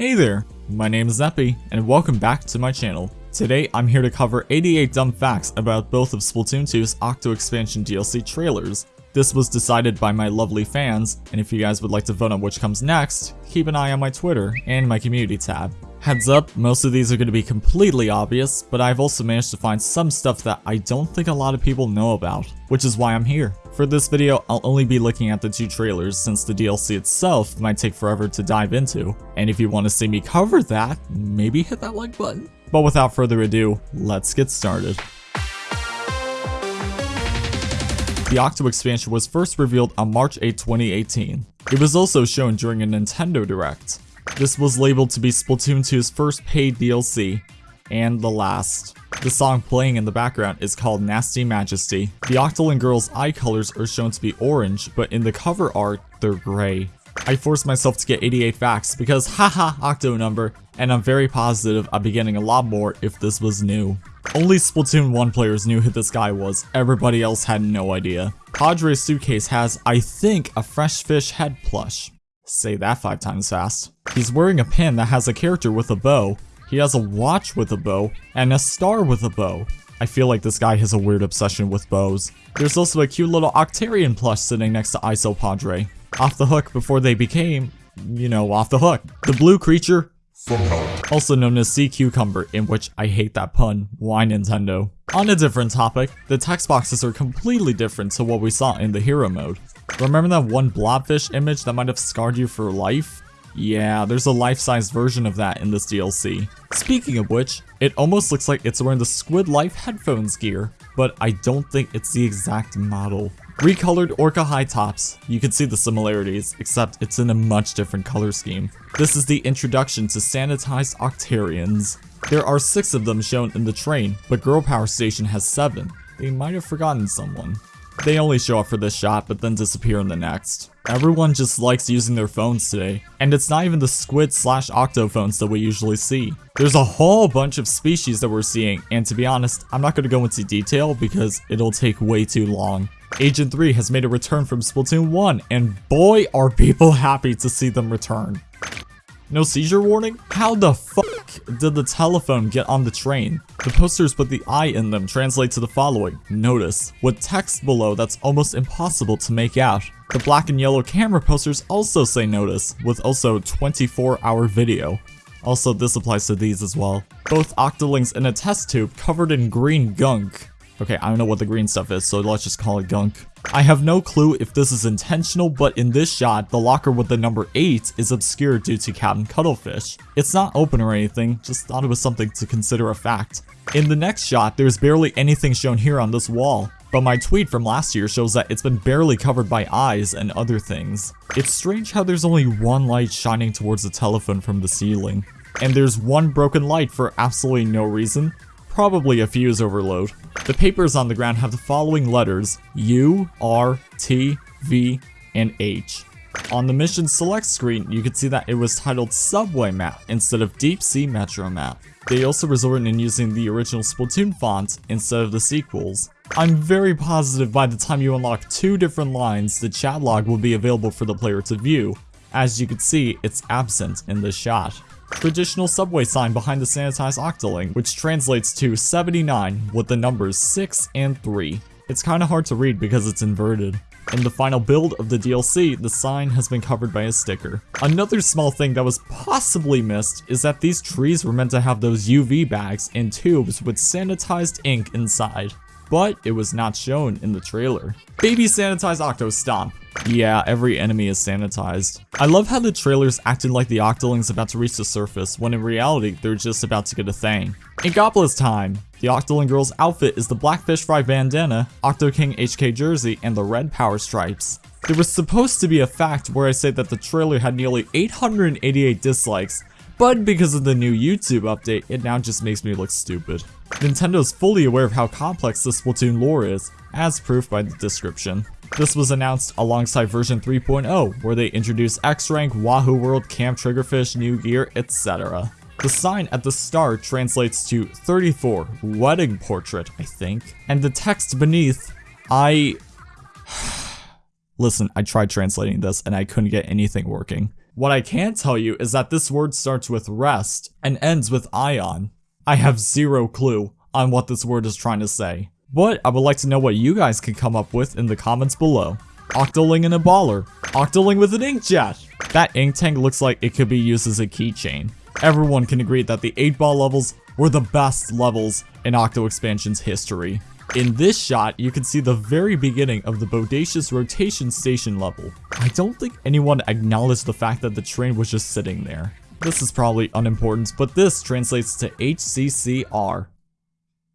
Hey there, my name is Epi, and welcome back to my channel. Today, I'm here to cover 88 dumb facts about both of Splatoon 2's Octo Expansion DLC trailers. This was decided by my lovely fans, and if you guys would like to vote on which comes next, keep an eye on my Twitter and my community tab. Heads up, most of these are going to be completely obvious, but I've also managed to find some stuff that I don't think a lot of people know about, which is why I'm here. For this video, I'll only be looking at the two trailers since the DLC itself might take forever to dive into, and if you want to see me cover that, maybe hit that like button. But without further ado, let's get started. The Octo expansion was first revealed on March 8, 2018. It was also shown during a Nintendo Direct. This was labeled to be Splatoon 2's first paid DLC, and the last. The song playing in the background is called Nasty Majesty. The Octoling girl's eye colors are shown to be orange, but in the cover art, they're gray. I forced myself to get 88 facts because haha octo number, and I'm very positive I'd be getting a lot more if this was new. Only Splatoon 1 players knew who this guy was, everybody else had no idea. Padre's suitcase has, I think, a fresh fish head plush. Say that five times fast. He's wearing a pin that has a character with a bow, he has a watch with a bow, and a star with a bow. I feel like this guy has a weird obsession with bows. There's also a cute little Octarian plush sitting next to Iso Padre. Off the hook before they became, you know, off the hook. The blue creature, also known as C.Q. Cumber, in which I hate that pun. Why Nintendo? On a different topic, the text boxes are completely different to what we saw in the hero mode. Remember that one blobfish image that might have scarred you for life? Yeah, there's a life-size version of that in this DLC. Speaking of which, it almost looks like it's wearing the Squid Life headphones gear, but I don't think it's the exact model. Recolored Orca high tops. You can see the similarities, except it's in a much different color scheme. This is the introduction to sanitized Octarians. There are six of them shown in the train, but Girl Power Station has seven. They might have forgotten someone. They only show up for this shot, but then disappear in the next. Everyone just likes using their phones today, and it's not even the squid slash octo phones that we usually see. There's a whole bunch of species that we're seeing, and to be honest, I'm not going to go into detail because it'll take way too long. Agent 3 has made a return from Splatoon 1, and boy are people happy to see them return. No seizure warning? How the fuck did the telephone get on the train? The posters with the eye in them translate to the following. Notice, with text below that's almost impossible to make out. The black and yellow camera posters also say notice, with also 24 hour video. Also, this applies to these as well. Both Octolings in a test tube covered in green gunk. Okay, I don't know what the green stuff is, so let's just call it gunk. I have no clue if this is intentional, but in this shot, the locker with the number 8 is obscured due to Captain Cuttlefish. It's not open or anything, just thought it was something to consider a fact. In the next shot, there's barely anything shown here on this wall, but my tweet from last year shows that it's been barely covered by eyes and other things. It's strange how there's only one light shining towards the telephone from the ceiling. And there's one broken light for absolutely no reason, probably a fuse overload. The papers on the ground have the following letters U, R, T, V, and H. On the mission select screen, you can see that it was titled Subway Map instead of Deep Sea Metro Map. They also resorted in using the original Splatoon font instead of the sequels. I'm very positive by the time you unlock two different lines, the chat log will be available for the player to view. As you can see, it's absent in this shot traditional subway sign behind the sanitized octoling, which translates to 79 with the numbers 6 and 3. It's kinda hard to read because it's inverted. In the final build of the DLC, the sign has been covered by a sticker. Another small thing that was possibly missed is that these trees were meant to have those UV bags and tubes with sanitized ink inside but it was not shown in the trailer. Baby sanitized Octo Stomp. Yeah, every enemy is sanitized. I love how the trailer's acting like the Octoling's about to reach the surface, when in reality, they're just about to get a thing. In Gopla's time, the Octoling girl's outfit is the black fish fry bandana, Octo King HK jersey, and the red power stripes. There was supposed to be a fact where I say that the trailer had nearly 888 dislikes, but because of the new YouTube update, it now just makes me look stupid. Nintendo is fully aware of how complex the Splatoon lore is, as proof by the description. This was announced alongside version 3.0, where they introduced X-Rank, Wahoo World, Camp Triggerfish, new gear, etc. The sign at the start translates to 34, wedding portrait, I think, and the text beneath, I... Listen, I tried translating this and I couldn't get anything working. What I can tell you is that this word starts with rest and ends with ion. I have zero clue on what this word is trying to say. But I would like to know what you guys can come up with in the comments below. Octoling in a baller. Octoling with an inkjet. That ink tank looks like it could be used as a keychain. Everyone can agree that the 8-ball levels were the best levels in Octo Expansion's history. In this shot, you can see the very beginning of the Bodacious Rotation Station level. I don't think anyone acknowledged the fact that the train was just sitting there. This is probably unimportant, but this translates to HCCR.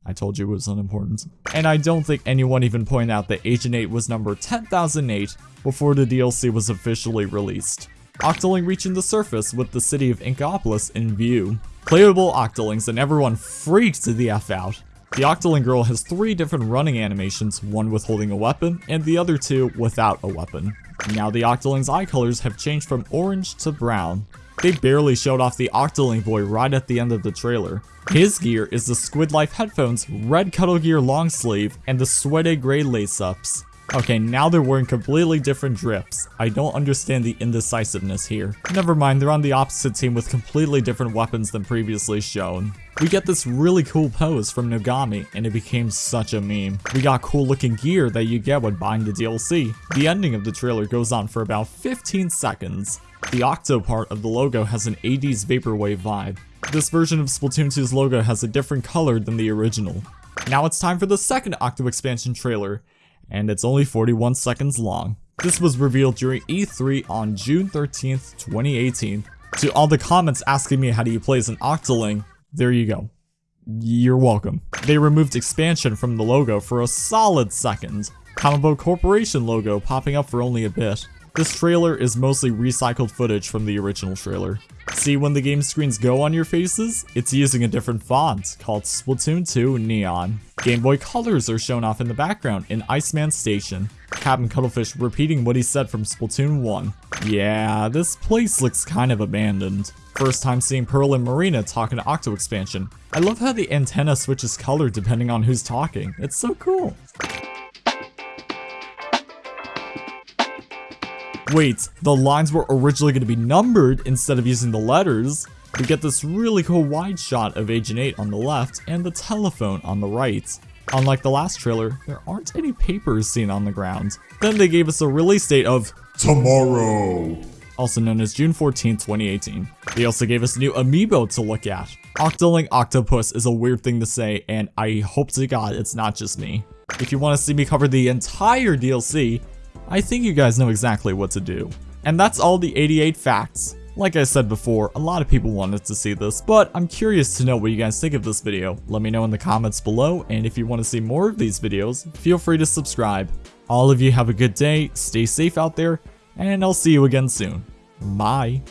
I told you it was unimportant. And I don't think anyone even pointed out that Agent 8 was number 10,008 before the DLC was officially released. Octoling reaching the surface with the city of Inkopolis in view. Playable Octolings and everyone freaked the F out. The Octoling girl has three different running animations, one with holding a weapon, and the other two without a weapon. Now the Octoling's eye colors have changed from orange to brown. They barely showed off the Octoling boy right at the end of the trailer. His gear is the Squid Life headphones, red Cuttlegear long sleeve, and the sweaty gray lace-ups. Okay, now they're wearing completely different drips. I don't understand the indecisiveness here. Never mind, they're on the opposite team with completely different weapons than previously shown. We get this really cool pose from Nogami, and it became such a meme. We got cool looking gear that you get when buying the DLC. The ending of the trailer goes on for about 15 seconds. The Octo part of the logo has an 80s Vaporwave vibe. This version of Splatoon 2's logo has a different color than the original. Now it's time for the second Octo expansion trailer, and it's only 41 seconds long. This was revealed during E3 on June 13th, 2018. To all the comments asking me how do you play as an Octoling, there you go. You're welcome. They removed expansion from the logo for a solid second. Kamabo Corporation logo popping up for only a bit. This trailer is mostly recycled footage from the original trailer. See when the game screens go on your faces? It's using a different font, called Splatoon 2 Neon. Game Boy colors are shown off in the background in Iceman Station. Captain Cuttlefish repeating what he said from Splatoon 1. Yeah, this place looks kind of abandoned. First time seeing Pearl and Marina talking to Octo Expansion. I love how the antenna switches color depending on who's talking. It's so cool. Wait, the lines were originally going to be numbered instead of using the letters. We get this really cool wide shot of Agent 8 on the left and the telephone on the right. Unlike the last trailer, there aren't any papers seen on the ground. Then they gave us a release date of tomorrow, also known as June 14, 2018. They also gave us a new amiibo to look at. Octoling Octopus is a weird thing to say, and I hope to god it's not just me. If you want to see me cover the entire DLC, I think you guys know exactly what to do. And that's all the 88 facts. Like I said before, a lot of people wanted to see this, but I'm curious to know what you guys think of this video. Let me know in the comments below, and if you want to see more of these videos, feel free to subscribe. All of you have a good day, stay safe out there, and I'll see you again soon. Bye.